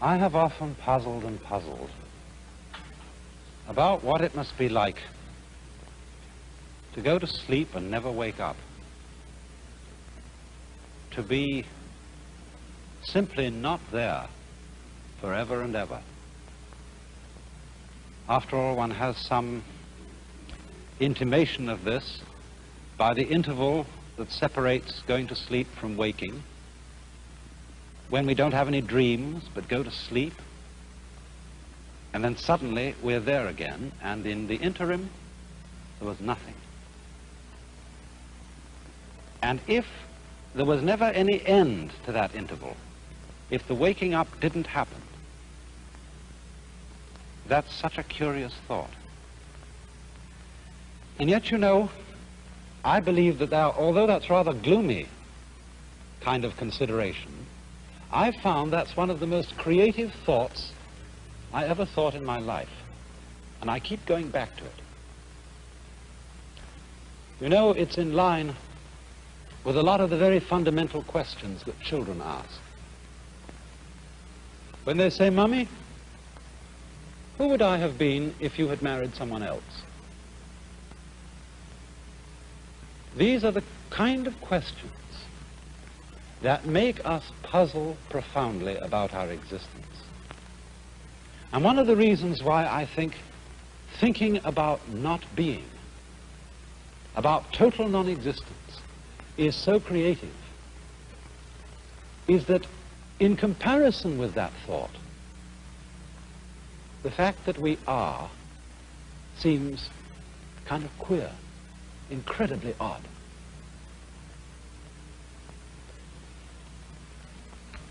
I have often puzzled and puzzled about what it must be like to go to sleep and never wake up. To be simply not there forever and ever. After all, one has some intimation of this by the interval that separates going to sleep from waking when we don't have any dreams but go to sleep, and then suddenly we're there again, and in the interim, there was nothing. And if there was never any end to that interval, if the waking up didn't happen, that's such a curious thought. And yet, you know, I believe that there, although that's rather gloomy kind of consideration, I've found that's one of the most creative thoughts I ever thought in my life. And I keep going back to it. You know, it's in line with a lot of the very fundamental questions that children ask. When they say, Mummy, who would I have been if you had married someone else? These are the kind of questions that make us puzzle profoundly about our existence. And one of the reasons why I think thinking about not being, about total non-existence, is so creative, is that in comparison with that thought, the fact that we are seems kind of queer, incredibly odd.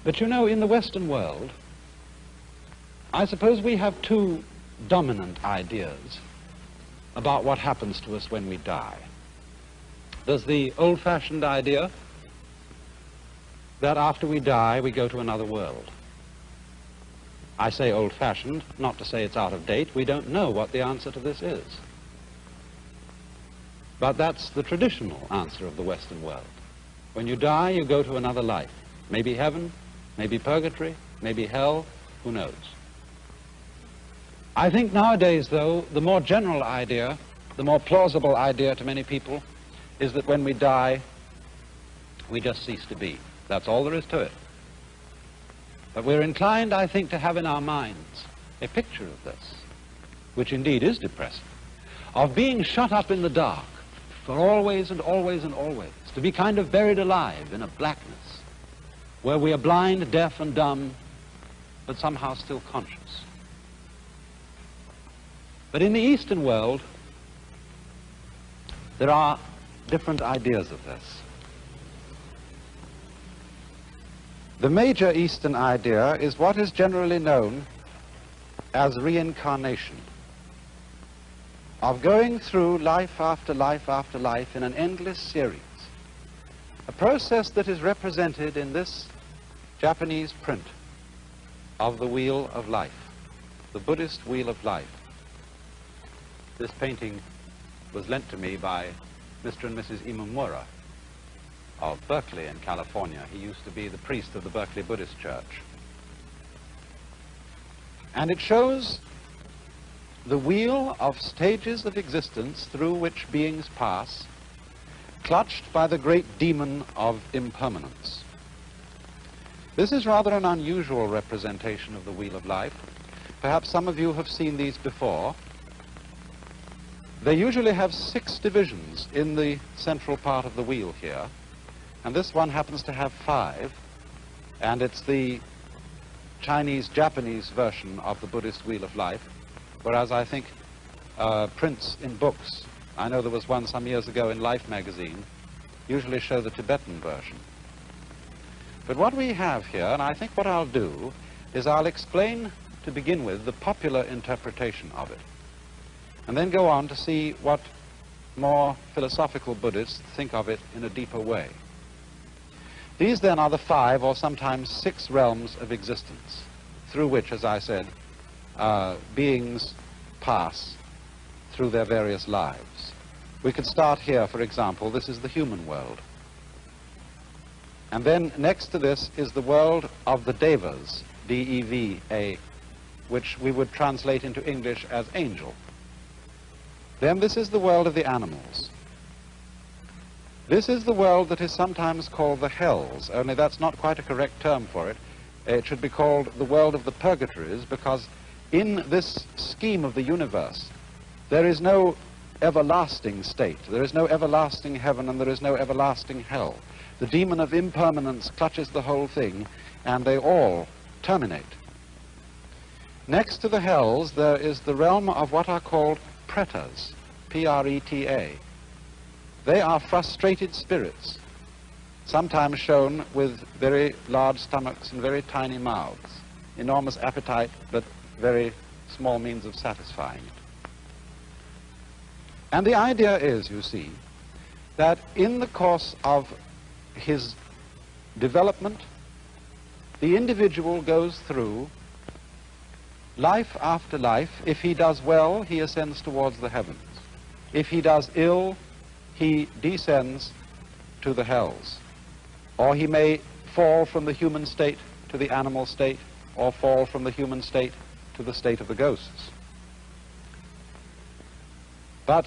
But you know, in the Western world, I suppose we have two dominant ideas about what happens to us when we die. There's the old-fashioned idea that after we die, we go to another world. I say old-fashioned, not to say it's out of date. We don't know what the answer to this is. But that's the traditional answer of the Western world. When you die, you go to another life. Maybe heaven, maybe purgatory, maybe hell, who knows. I think nowadays, though, the more general idea, the more plausible idea to many people, is that when we die, we just cease to be. That's all there is to it. But we're inclined, I think, to have in our minds a picture of this, which indeed is depressing, of being shut up in the dark for always and always and always, to be kind of buried alive in a blackness where we are blind, deaf, and dumb, but somehow still conscious. But in the Eastern world, there are different ideas of this. The major Eastern idea is what is generally known as reincarnation, of going through life after life after life in an endless series. A process that is represented in this Japanese print of the Wheel of Life, the Buddhist Wheel of Life. This painting was lent to me by Mr. and Mrs. Imamura of Berkeley in California. He used to be the priest of the Berkeley Buddhist Church. And it shows the wheel of stages of existence through which beings pass clutched by the great demon of impermanence. This is rather an unusual representation of the Wheel of Life. Perhaps some of you have seen these before. They usually have six divisions in the central part of the wheel here, and this one happens to have five, and it's the Chinese-Japanese version of the Buddhist Wheel of Life, whereas I think uh, prints in books I know there was one some years ago in Life magazine, usually show the Tibetan version. But what we have here, and I think what I'll do, is I'll explain to begin with the popular interpretation of it, and then go on to see what more philosophical Buddhists think of it in a deeper way. These then are the five or sometimes six realms of existence through which, as I said, uh, beings pass through their various lives. We could start here, for example, this is the human world. And then next to this is the world of the devas. D-E-V-A, which we would translate into English as angel. Then this is the world of the animals. This is the world that is sometimes called the hells, only that's not quite a correct term for it. It should be called the world of the purgatories because in this scheme of the universe, there is no everlasting state. There is no everlasting heaven and there is no everlasting hell. The demon of impermanence clutches the whole thing and they all terminate. Next to the hells, there is the realm of what are called pretas, P-R-E-T-A. They are frustrated spirits, sometimes shown with very large stomachs and very tiny mouths, enormous appetite, but very small means of satisfying it. And the idea is, you see, that in the course of his development, the individual goes through life after life. If he does well, he ascends towards the heavens. If he does ill, he descends to the hells. Or he may fall from the human state to the animal state, or fall from the human state to the state of the ghosts. But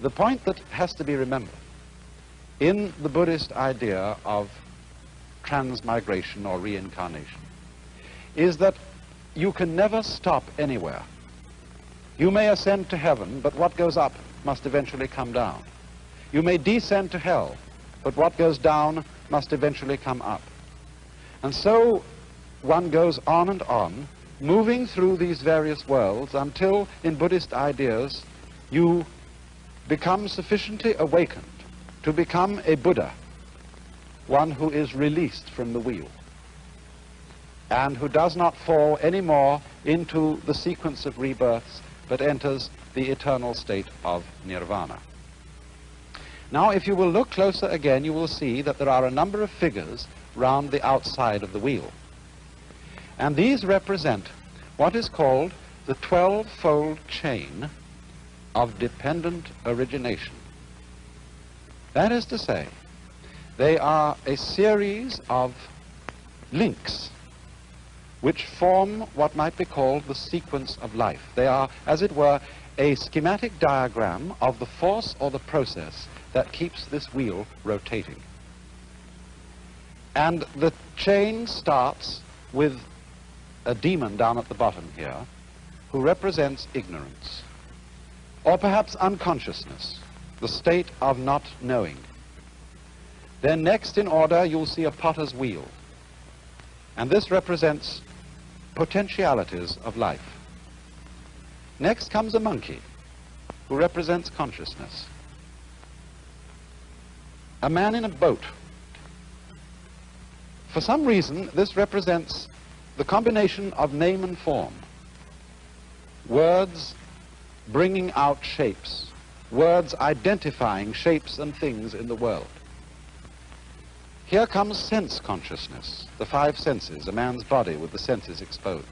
the point that has to be remembered in the Buddhist idea of transmigration or reincarnation is that you can never stop anywhere. You may ascend to heaven, but what goes up must eventually come down. You may descend to hell, but what goes down must eventually come up. And so one goes on and on, moving through these various worlds until, in Buddhist ideas, you become sufficiently awakened to become a Buddha, one who is released from the wheel, and who does not fall anymore into the sequence of rebirths, but enters the eternal state of nirvana. Now, if you will look closer again, you will see that there are a number of figures round the outside of the wheel. And these represent what is called the 12-fold chain of dependent origination. That is to say, they are a series of links which form what might be called the sequence of life. They are, as it were, a schematic diagram of the force or the process that keeps this wheel rotating. And the chain starts with a demon down at the bottom here who represents ignorance or perhaps unconsciousness, the state of not knowing. Then next in order you'll see a potter's wheel and this represents potentialities of life. Next comes a monkey who represents consciousness. A man in a boat. For some reason this represents the combination of name and form, words bringing out shapes, words identifying shapes and things in the world. Here comes sense consciousness, the five senses, a man's body with the senses exposed.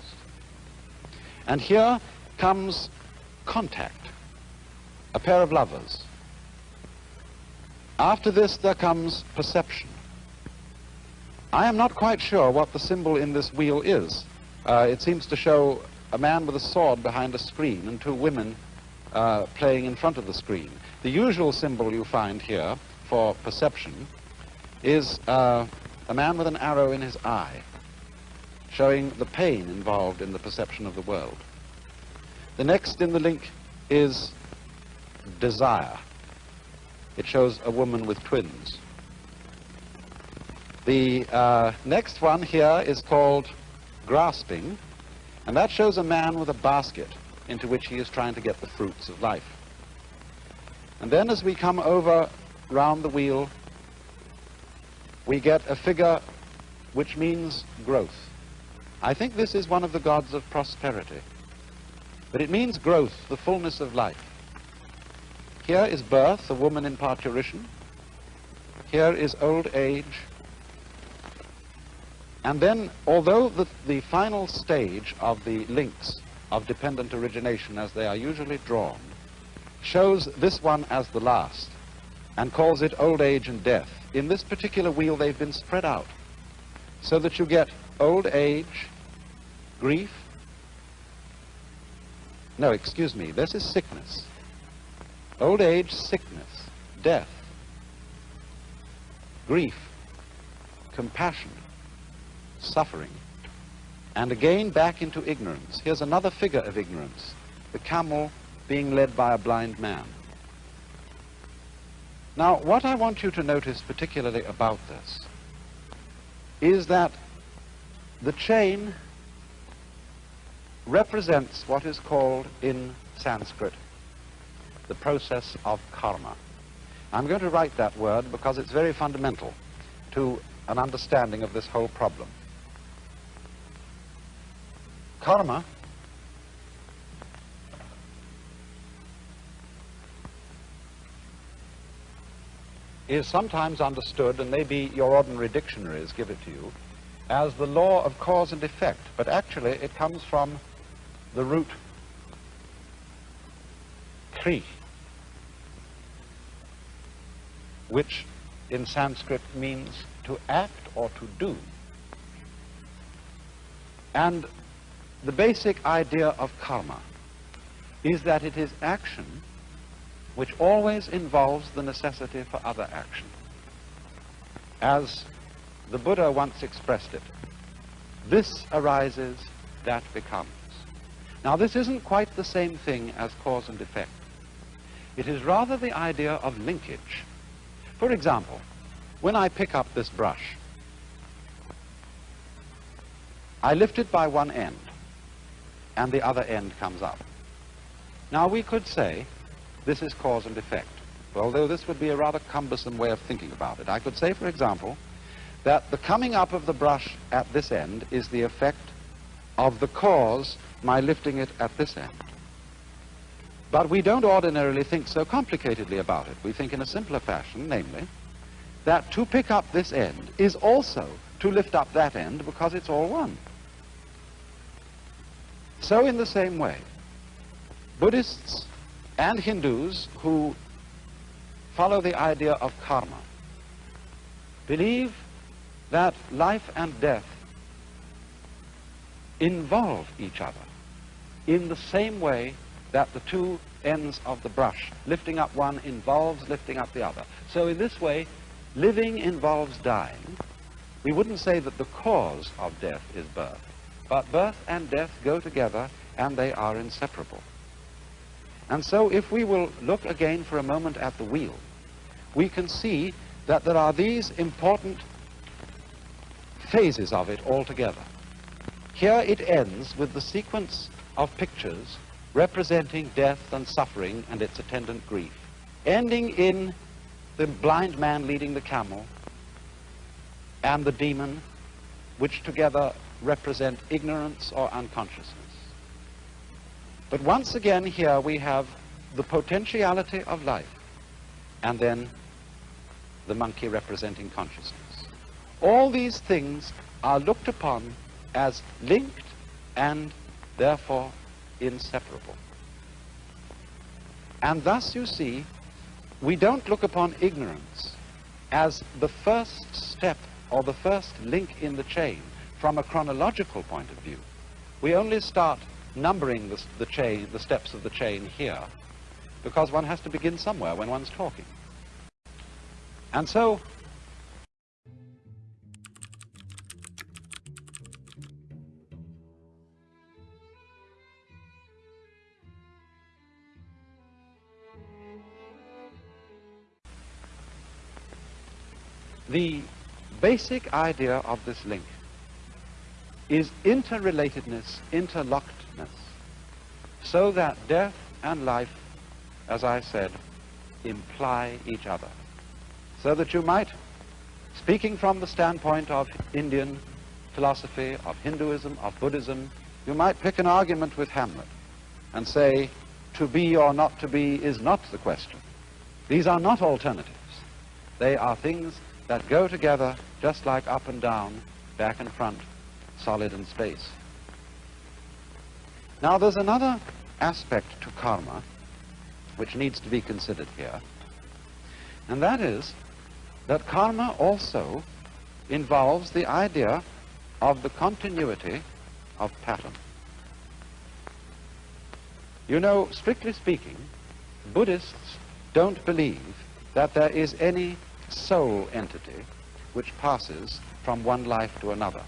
And here comes contact, a pair of lovers. After this there comes perception, I am not quite sure what the symbol in this wheel is. Uh, it seems to show a man with a sword behind a screen and two women uh, playing in front of the screen. The usual symbol you find here for perception is uh, a man with an arrow in his eye, showing the pain involved in the perception of the world. The next in the link is desire. It shows a woman with twins. The uh, next one here is called grasping, and that shows a man with a basket into which he is trying to get the fruits of life. And then as we come over round the wheel, we get a figure which means growth. I think this is one of the gods of prosperity. But it means growth, the fullness of life. Here is birth, a woman in parturition. Here is old age, and then, although the, the final stage of the links of dependent origination as they are usually drawn shows this one as the last and calls it old age and death, in this particular wheel they've been spread out So that you get old age, grief. No, excuse me, this is sickness. Old age, sickness, death, grief, compassion, suffering, and again back into ignorance. Here's another figure of ignorance, the camel being led by a blind man. Now, what I want you to notice particularly about this is that the chain represents what is called in Sanskrit the process of karma. I'm going to write that word because it's very fundamental to an understanding of this whole problem. Karma is sometimes understood, and maybe your ordinary dictionaries give it to you, as the law of cause and effect, but actually it comes from the root kri, which in Sanskrit means to act or to do. And the basic idea of karma is that it is action which always involves the necessity for other action. As the Buddha once expressed it, this arises, that becomes. Now this isn't quite the same thing as cause and effect. It is rather the idea of linkage. For example, when I pick up this brush, I lift it by one end, and the other end comes up. Now we could say this is cause and effect. Although this would be a rather cumbersome way of thinking about it. I could say, for example, that the coming up of the brush at this end is the effect of the cause, my lifting it at this end. But we don't ordinarily think so complicatedly about it. We think in a simpler fashion, namely, that to pick up this end is also to lift up that end because it's all one. So in the same way, Buddhists and Hindus who follow the idea of karma believe that life and death involve each other in the same way that the two ends of the brush, lifting up one involves lifting up the other. So in this way, living involves dying. We wouldn't say that the cause of death is birth, but birth and death go together and they are inseparable. And so if we will look again for a moment at the wheel, we can see that there are these important phases of it altogether. Here it ends with the sequence of pictures representing death and suffering and its attendant grief, ending in the blind man leading the camel and the demon, which together represent ignorance or unconsciousness. But once again here we have the potentiality of life and then the monkey representing consciousness. All these things are looked upon as linked and therefore inseparable. And thus you see, we don't look upon ignorance as the first step or the first link in the chain from a chronological point of view. We only start numbering the, the chain, the steps of the chain here, because one has to begin somewhere when one's talking. And so The basic idea of this link is interrelatedness, interlockedness, so that death and life, as I said, imply each other. So that you might, speaking from the standpoint of Indian philosophy, of Hinduism, of Buddhism, you might pick an argument with Hamlet and say, to be or not to be is not the question. These are not alternatives. They are things that go together just like up and down, back and front, solid and space. Now there's another aspect to karma which needs to be considered here, and that is that karma also involves the idea of the continuity of pattern. You know, strictly speaking, Buddhists don't believe that there is any soul entity which passes from one life to another.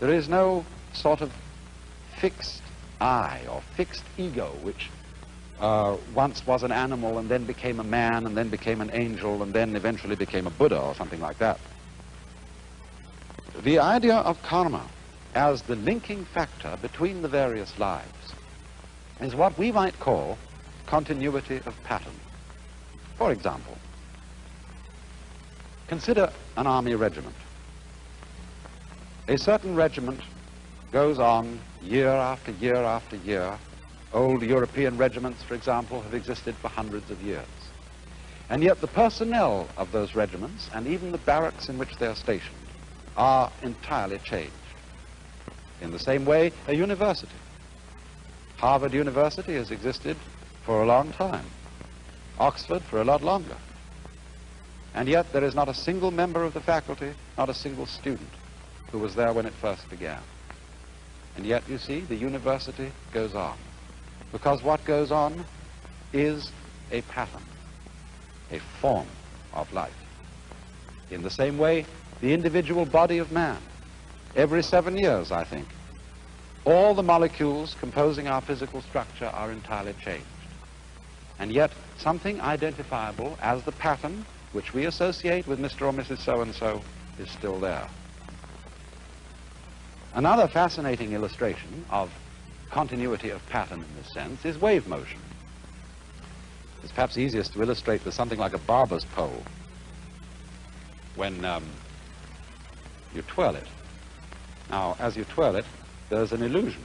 There is no sort of fixed I or fixed ego which uh, once was an animal and then became a man and then became an angel and then eventually became a Buddha or something like that. The idea of karma as the linking factor between the various lives is what we might call continuity of pattern. For example, consider an army regiment. A certain regiment goes on year after year after year. Old European regiments, for example, have existed for hundreds of years. And yet the personnel of those regiments and even the barracks in which they're stationed are entirely changed. In the same way, a university. Harvard University has existed for a long time. Oxford for a lot longer. And yet there is not a single member of the faculty, not a single student who was there when it first began. And yet, you see, the university goes on. Because what goes on is a pattern, a form of life. In the same way, the individual body of man, every seven years, I think, all the molecules composing our physical structure are entirely changed. And yet, something identifiable as the pattern which we associate with Mr. or Mrs. So-and-so is still there. Another fascinating illustration of continuity of pattern in this sense is wave motion. It's perhaps easiest to illustrate with something like a barber's pole. When um, you twirl it. Now, as you twirl it, there's an illusion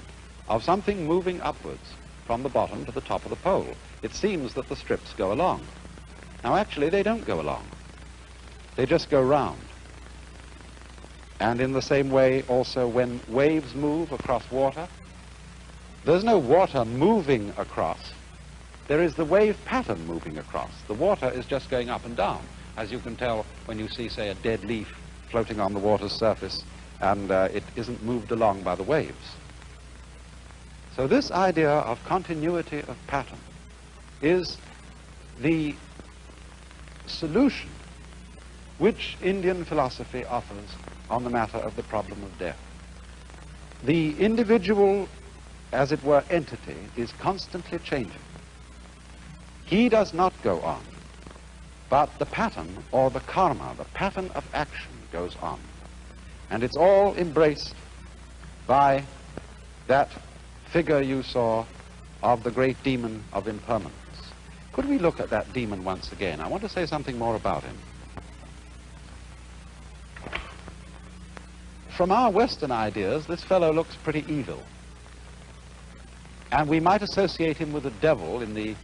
of something moving upwards from the bottom to the top of the pole. It seems that the strips go along. Now, actually, they don't go along. They just go round. And in the same way, also, when waves move across water, there's no water moving across. There is the wave pattern moving across. The water is just going up and down, as you can tell when you see, say, a dead leaf floating on the water's surface, and uh, it isn't moved along by the waves. So this idea of continuity of pattern is the solution which Indian philosophy offers on the matter of the problem of death. The individual, as it were, entity is constantly changing. He does not go on, but the pattern or the karma, the pattern of action goes on. And it's all embraced by that figure you saw of the great demon of impermanence. Could we look at that demon once again? I want to say something more about him. From our Western ideas, this fellow looks pretty evil. And we might associate him with the devil in the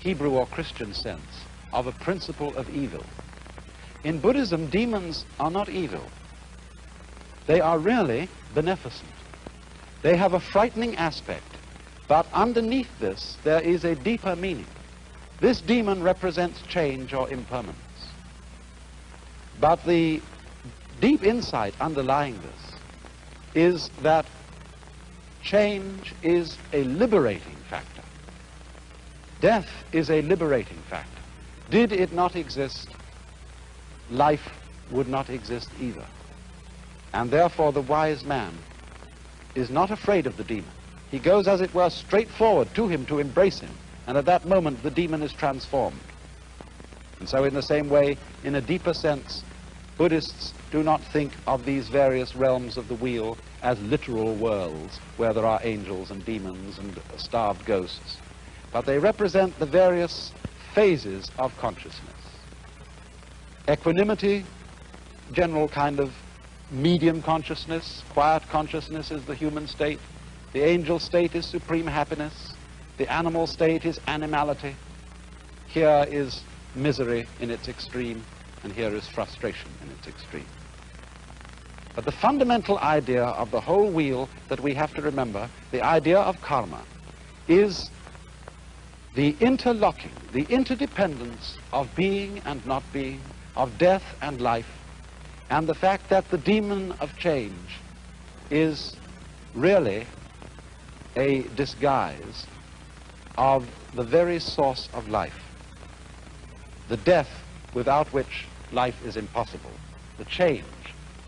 Hebrew or Christian sense of a principle of evil. In Buddhism, demons are not evil. They are really beneficent. They have a frightening aspect, but underneath this, there is a deeper meaning. This demon represents change or impermanence. But the deep insight underlying this is that change is a liberating factor. Death is a liberating factor. Did it not exist, life would not exist either. And therefore the wise man is not afraid of the demon. He goes, as it were, straight forward to him to embrace him. And at that moment, the demon is transformed. And so in the same way, in a deeper sense, Buddhists do not think of these various realms of the wheel as literal worlds where there are angels and demons and starved ghosts, but they represent the various phases of consciousness. Equanimity, general kind of medium consciousness, quiet consciousness is the human state. The angel state is supreme happiness. The animal state is animality. Here is misery in its extreme and here is frustration in its extreme. But the fundamental idea of the whole wheel that we have to remember, the idea of karma, is the interlocking, the interdependence of being and not being, of death and life, and the fact that the demon of change is really a disguise of the very source of life, the death without which life is impossible, the change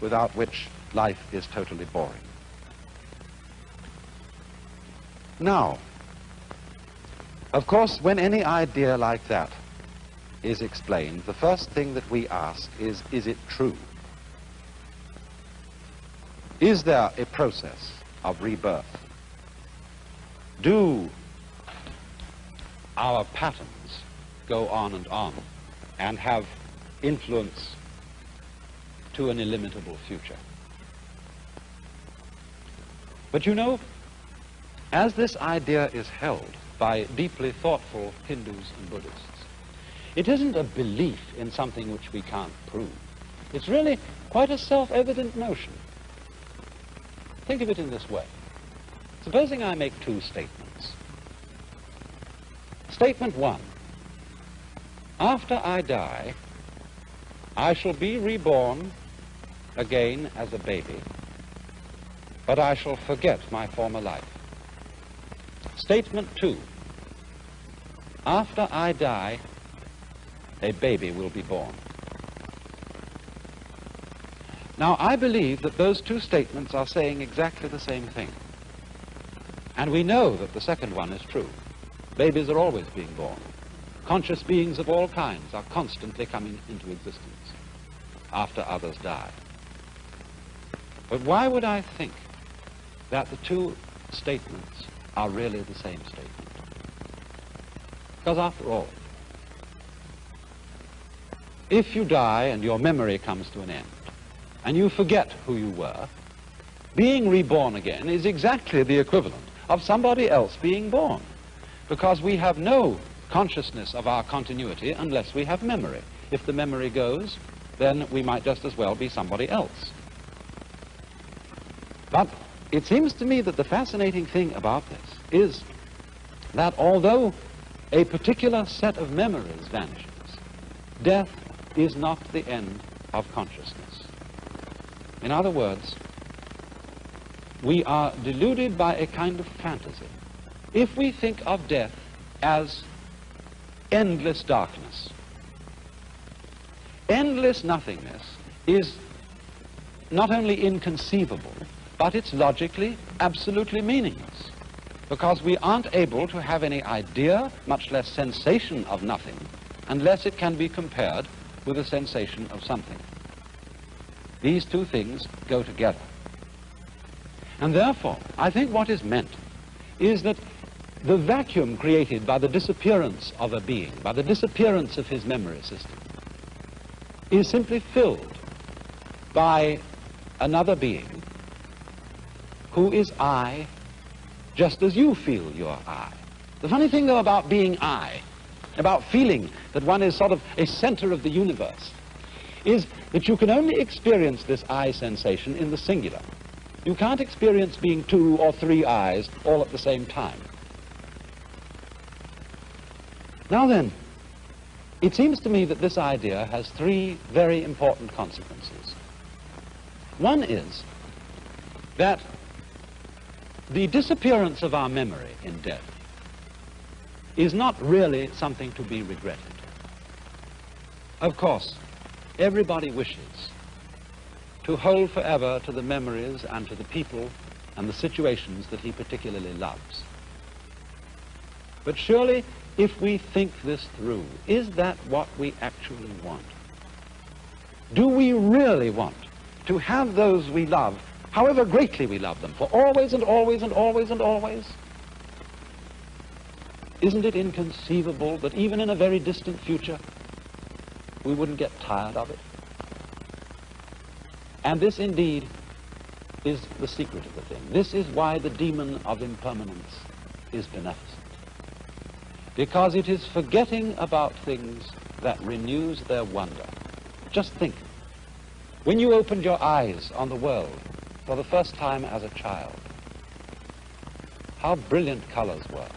without which life is totally boring. Now, of course, when any idea like that is explained, the first thing that we ask is, is it true? Is there a process of rebirth? Do our patterns go on and on and have influence to an illimitable future? But you know, as this idea is held by deeply thoughtful Hindus and Buddhists, it isn't a belief in something which we can't prove. It's really quite a self-evident notion. Think of it in this way. Supposing I make two statements. Statement one, after I die, I shall be reborn again as a baby, but I shall forget my former life. Statement two, after I die, a baby will be born. Now, I believe that those two statements are saying exactly the same thing. And we know that the second one is true. Babies are always being born. Conscious beings of all kinds are constantly coming into existence after others die. But why would I think that the two statements are really the same statement? Because after all, if you die and your memory comes to an end, and you forget who you were, being reborn again is exactly the equivalent of somebody else being born, because we have no consciousness of our continuity unless we have memory. If the memory goes, then we might just as well be somebody else. But it seems to me that the fascinating thing about this is that although a particular set of memories vanishes, death is not the end of consciousness. In other words, we are deluded by a kind of fantasy. If we think of death as endless darkness, endless nothingness is not only inconceivable, but it's logically absolutely meaningless because we aren't able to have any idea, much less sensation of nothing, unless it can be compared with a sensation of something. These two things go together. And therefore, I think what is meant is that the vacuum created by the disappearance of a being, by the disappearance of his memory system, is simply filled by another being who is I, just as you feel you're I. The funny thing, though, about being I about feeling that one is sort of a center of the universe, is that you can only experience this I sensation in the singular. You can't experience being two or three eyes all at the same time. Now then, it seems to me that this idea has three very important consequences. One is that the disappearance of our memory in death is not really something to be regretted. Of course, everybody wishes to hold forever to the memories and to the people and the situations that he particularly loves. But surely, if we think this through, is that what we actually want? Do we really want to have those we love, however greatly we love them, for always and always and always and always? Isn't it inconceivable that even in a very distant future, we wouldn't get tired of it? And this indeed is the secret of the thing. This is why the demon of impermanence is beneficent. Because it is forgetting about things that renews their wonder. Just think, when you opened your eyes on the world for the first time as a child, how brilliant colors were.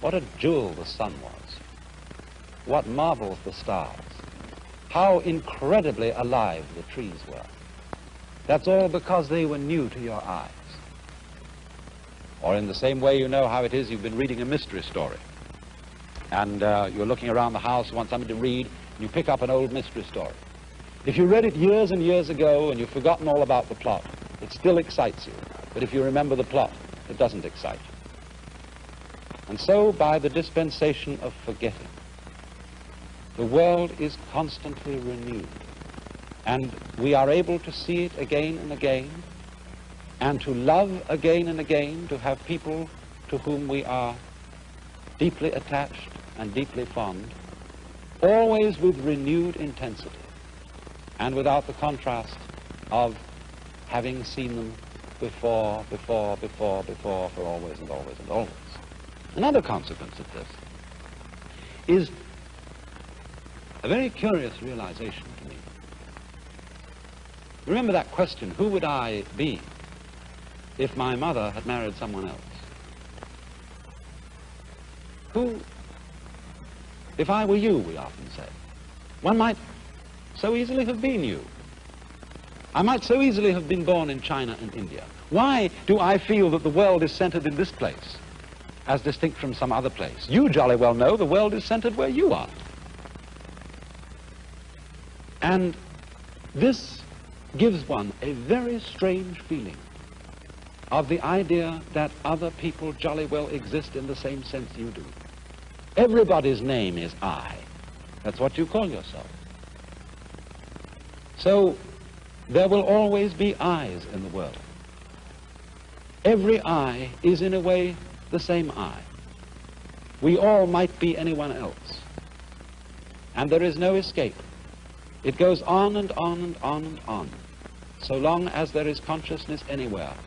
What a jewel the sun was. What marvels the stars. How incredibly alive the trees were. That's all because they were new to your eyes. Or in the same way, you know how it is you've been reading a mystery story. And uh, you're looking around the house, you want somebody to read, and you pick up an old mystery story. If you read it years and years ago and you've forgotten all about the plot, it still excites you. But if you remember the plot, it doesn't excite you. And so, by the dispensation of forgetting, the world is constantly renewed. And we are able to see it again and again, and to love again and again, to have people to whom we are deeply attached and deeply fond, always with renewed intensity, and without the contrast of having seen them before, before, before, before, for always and always and always. Another consequence of this is a very curious realization to me. Remember that question, who would I be if my mother had married someone else? Who, if I were you, we often say, one might so easily have been you. I might so easily have been born in China and India. Why do I feel that the world is centered in this place, as distinct from some other place? You jolly well know the world is centered where you are. And this gives one a very strange feeling of the idea that other people jolly well exist in the same sense you do. Everybody's name is I. That's what you call yourself. So there will always be eyes in the world. Every eye is in a way the same eye. We all might be anyone else. And there is no escape. It goes on and on and on and on, so long as there is consciousness anywhere.